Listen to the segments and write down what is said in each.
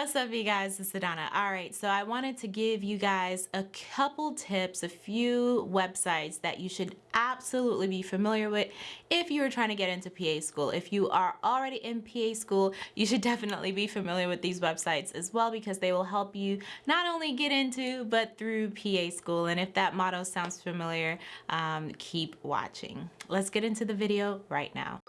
What's up you guys, it's Adana. Alright, so I wanted to give you guys a couple tips, a few websites that you should absolutely be familiar with if you are trying to get into PA school. If you are already in PA school, you should definitely be familiar with these websites as well because they will help you not only get into but through PA school. And if that motto sounds familiar, um, keep watching. Let's get into the video right now.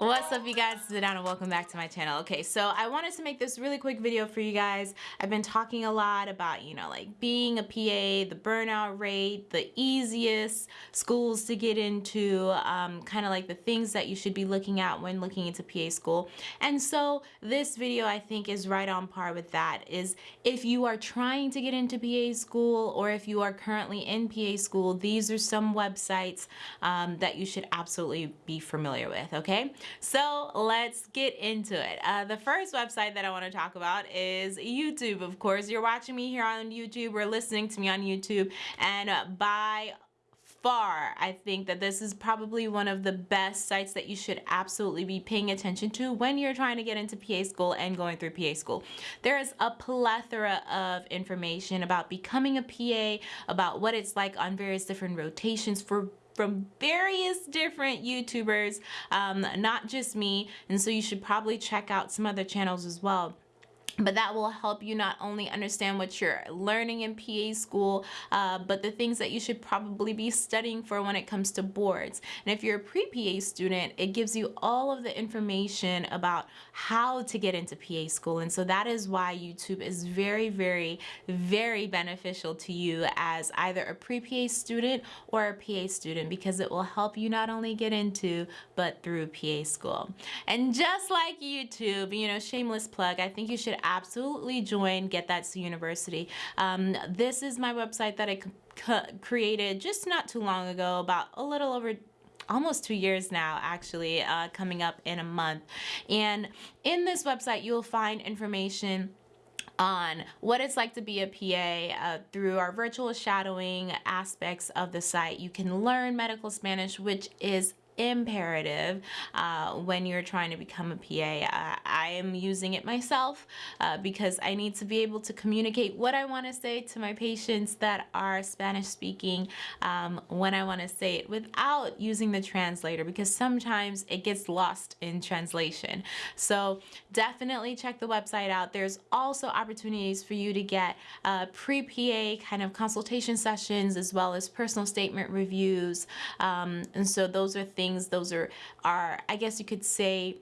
What's up you guys, it's Adana, welcome back to my channel. Okay, so I wanted to make this really quick video for you guys. I've been talking a lot about, you know, like being a PA, the burnout rate, the easiest schools to get into, um, kind of like the things that you should be looking at when looking into PA school. And so this video I think is right on par with that, is if you are trying to get into PA school or if you are currently in PA school, these are some websites um, that you should absolutely be familiar with, okay? So let's get into it. Uh, the first website that I want to talk about is YouTube. Of course, you're watching me here on YouTube or listening to me on YouTube and by far, I think that this is probably one of the best sites that you should absolutely be paying attention to when you're trying to get into PA school and going through PA school. There is a plethora of information about becoming a PA, about what it's like on various different rotations for from various different YouTubers, um, not just me. And so you should probably check out some other channels as well but that will help you not only understand what you're learning in PA school, uh, but the things that you should probably be studying for when it comes to boards. And if you're a pre-PA student, it gives you all of the information about how to get into PA school. And so that is why YouTube is very, very, very beneficial to you as either a pre-PA student or a PA student because it will help you not only get into, but through PA school. And just like YouTube, you know, shameless plug, I think you should absolutely join Get That C University. Um, this is my website that I created just not too long ago, about a little over almost two years now actually uh, coming up in a month and in this website you'll find information on what it's like to be a PA uh, through our virtual shadowing aspects of the site. You can learn medical Spanish, which is imperative uh, when you're trying to become a PA. Uh, I am using it myself uh, because I need to be able to communicate what I want to say to my patients that are Spanish speaking um, when I want to say it without using the translator because sometimes it gets lost in translation. So definitely check the website out. There's also opportunities for you to get uh, pre-PA kind of consultation sessions as well as personal statement reviews. Um, and so those are things things. Those are, are I guess you could say,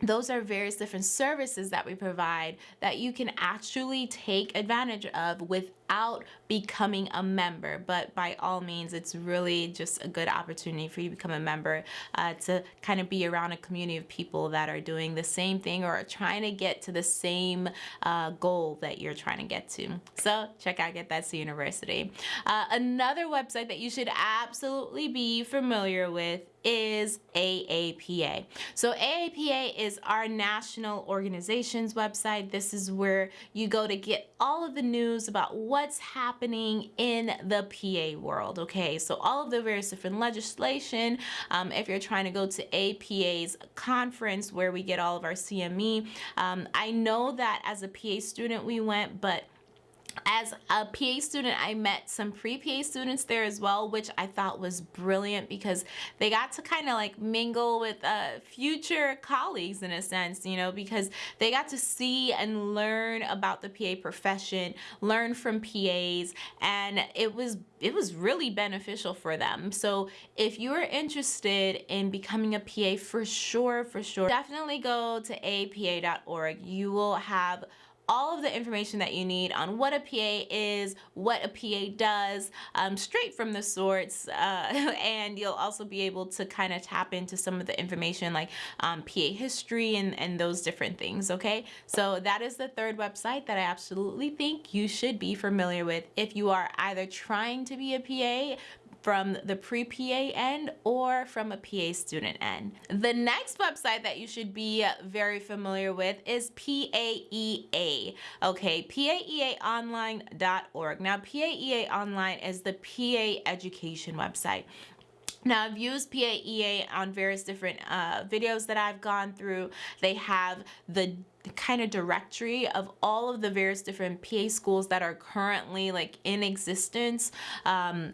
those are various different services that we provide that you can actually take advantage of without becoming a member but by all means it's really just a good opportunity for you to become a member uh, to kind of be around a community of people that are doing the same thing or trying to get to the same uh, goal that you're trying to get to so check out Get That That's University uh, another website that you should absolutely be familiar with is AAPA. So AAPA is our national organization's website. This is where you go to get all of the news about what's happening in the PA world, okay? So all of the various different legislation, um, if you're trying to go to APA's conference where we get all of our CME, um, I know that as a PA student we went, but as a PA student, I met some pre-PA students there as well, which I thought was brilliant because they got to kind of like mingle with uh, future colleagues in a sense, you know, because they got to see and learn about the PA profession, learn from PAs, and it was it was really beneficial for them. So if you're interested in becoming a PA for sure, for sure, definitely go to apa.org. You will have all of the information that you need on what a PA is, what a PA does, um, straight from the source. Uh, and you'll also be able to kind of tap into some of the information like um, PA history and, and those different things, okay? So that is the third website that I absolutely think you should be familiar with if you are either trying to be a PA, from the pre-PA end or from a PA student end. The next website that you should be very familiar with is PAEA. Okay, PAEAonline.org. Now, PAEA Online is the PA education website. Now I've used PAEA on various different uh, videos that I've gone through. They have the kind of directory of all of the various different PA schools that are currently like in existence. Um,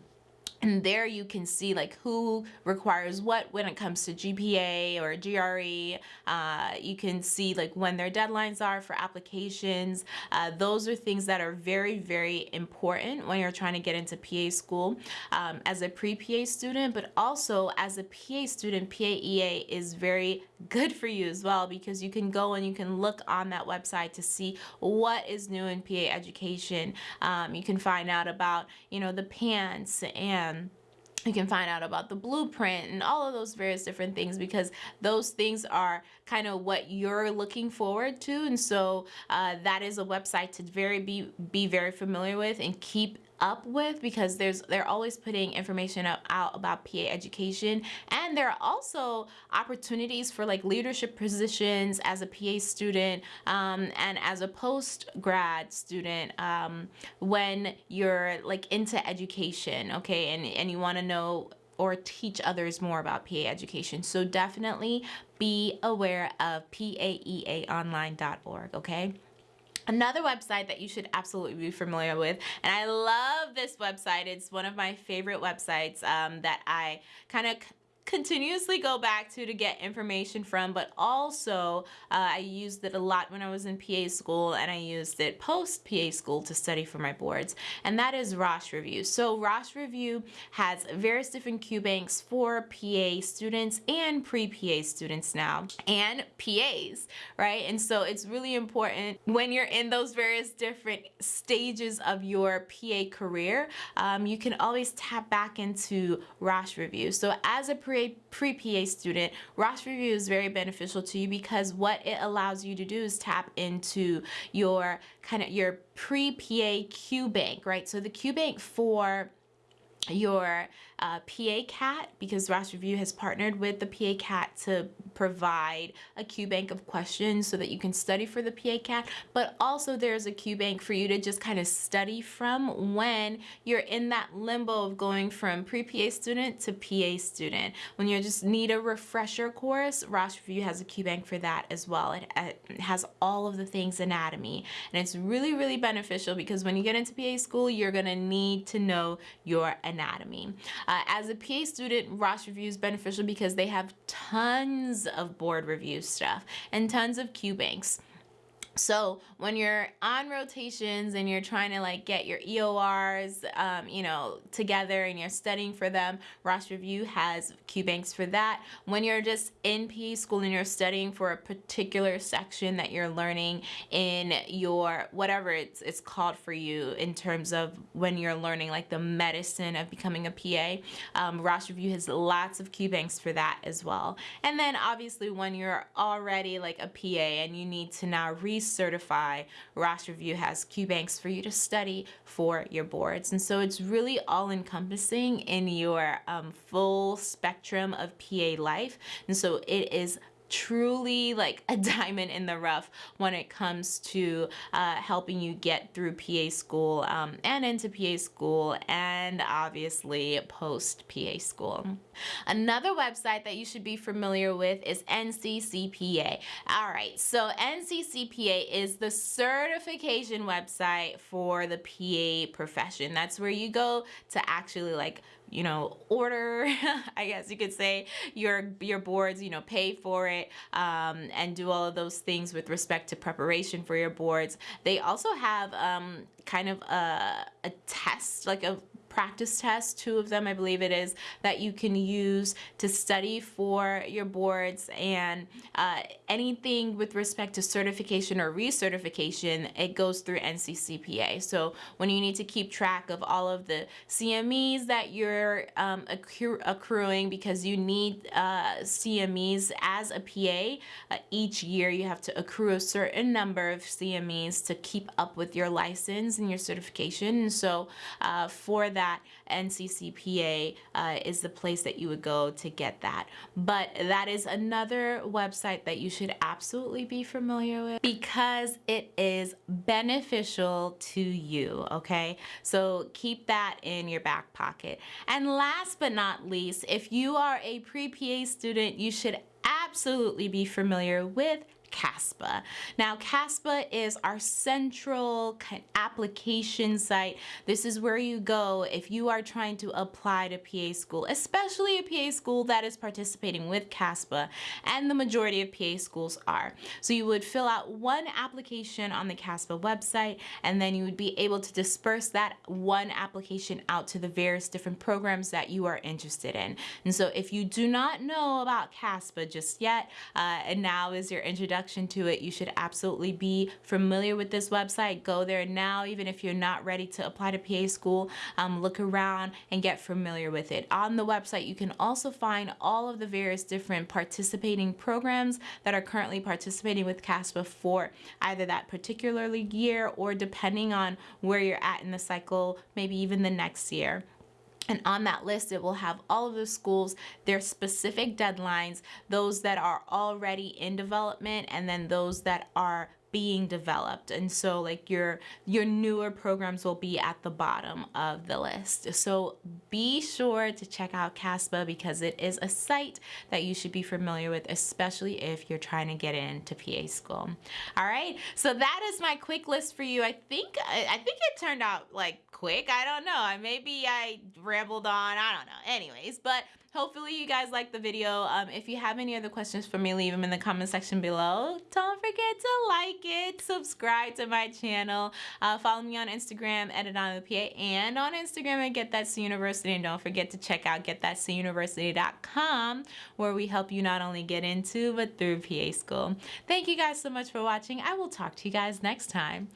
and there you can see like who requires what when it comes to GPA or GRE. Uh, you can see like when their deadlines are for applications. Uh, those are things that are very, very important when you're trying to get into PA school um, as a pre-PA student, but also as a PA student, PAEA is very good for you as well because you can go and you can look on that website to see what is new in PA education. Um, you can find out about, you know, the PANCE and you can find out about the blueprint and all of those various different things because those things are kind of what you're looking forward to and so uh, that is a website to very be be very familiar with and keep up with because there's they're always putting information up, out about PA education and there are also opportunities for like leadership positions as a PA student um, and as a post grad student um, when you're like into education okay and and you want to know or teach others more about PA education. So definitely be aware of paeaonline.org, okay? Another website that you should absolutely be familiar with, and I love this website. It's one of my favorite websites um, that I kind of continuously go back to to get information from, but also uh, I used it a lot when I was in PA school and I used it post PA school to study for my boards, and that is Rosh Review. So Rosh Review has various different Q banks for PA students and pre-PA students now, and PAs, right? And so it's really important when you're in those various different stages of your PA career, um, you can always tap back into Rosh Review. So as a pre pre-PA student, Rosh Review is very beneficial to you because what it allows you to do is tap into your kind of your pre-PA Q bank, right? So the Q bank for your uh, PA CAT because Rosh Review has partnered with the PA CAT to provide a Q bank of questions so that you can study for the PA CAT, but also there's a Q bank for you to just kind of study from when you're in that limbo of going from pre-PA student to PA student. When you just need a refresher course, Rosh Review has a Q bank for that as well. It, it has all of the things anatomy and it's really, really beneficial because when you get into PA school, you're gonna need to know your anatomy. Uh, as a PA student, Rosh Review is beneficial because they have tons of board review stuff and tons of Q banks. So when you're on rotations and you're trying to like get your EORs, um, you know, together and you're studying for them, Rosh Review has Q banks for that. When you're just in PA school and you're studying for a particular section that you're learning in your whatever it's it's called for you in terms of when you're learning like the medicine of becoming a PA, um, Rosh Review has lots of Q banks for that as well. And then obviously when you're already like a PA and you need to now research certify, Rosh Review has Q banks for you to study for your boards. And so it's really all encompassing in your um, full spectrum of PA life. And so it is truly like a diamond in the rough when it comes to uh, helping you get through PA school um, and into PA school and obviously post PA school. Another website that you should be familiar with is NCCPA. All right, so NCCPA is the certification website for the PA profession. That's where you go to actually like you know, order, I guess you could say, your your boards, you know, pay for it um, and do all of those things with respect to preparation for your boards. They also have um, kind of a, a test, like a practice tests, two of them I believe it is, that you can use to study for your boards and uh, anything with respect to certification or recertification, it goes through NCCPA. So when you need to keep track of all of the CMEs that you're um, accru accruing because you need uh, CMEs as a PA, uh, each year you have to accrue a certain number of CMEs to keep up with your license and your certification. And so uh, for that, that, NCCPA uh, is the place that you would go to get that. But that is another website that you should absolutely be familiar with because it is beneficial to you, okay? So keep that in your back pocket. And last but not least, if you are a pre-PA student, you should absolutely be familiar with CASPA. Now, CASPA is our central application site. This is where you go if you are trying to apply to PA school, especially a PA school that is participating with CASPA, and the majority of PA schools are. So you would fill out one application on the CASPA website, and then you would be able to disperse that one application out to the various different programs that you are interested in. And so if you do not know about CASPA just yet, uh, and now is your introduction introduction to it, you should absolutely be familiar with this website. Go there now, even if you're not ready to apply to PA school, um, look around and get familiar with it. On the website, you can also find all of the various different participating programs that are currently participating with CASPA for either that particular year or depending on where you're at in the cycle, maybe even the next year. And on that list, it will have all of the schools, their specific deadlines, those that are already in development, and then those that are being developed. And so like your your newer programs will be at the bottom of the list. So be sure to check out CASPA because it is a site that you should be familiar with especially if you're trying to get into PA school. All right. So that is my quick list for you. I think I think it turned out like quick. I don't know. Maybe I rambled on. I don't know. Anyways but hopefully you guys liked the video. Um, if you have any other questions for me leave them in the comment section below. Don't forget to like it subscribe to my channel uh, follow me on instagram the pa and on instagram at get that c university. And don't forget to check out getthatcuniversity.com where we help you not only get into but through pa school. Thank you guys so much for watching. I will talk to you guys next time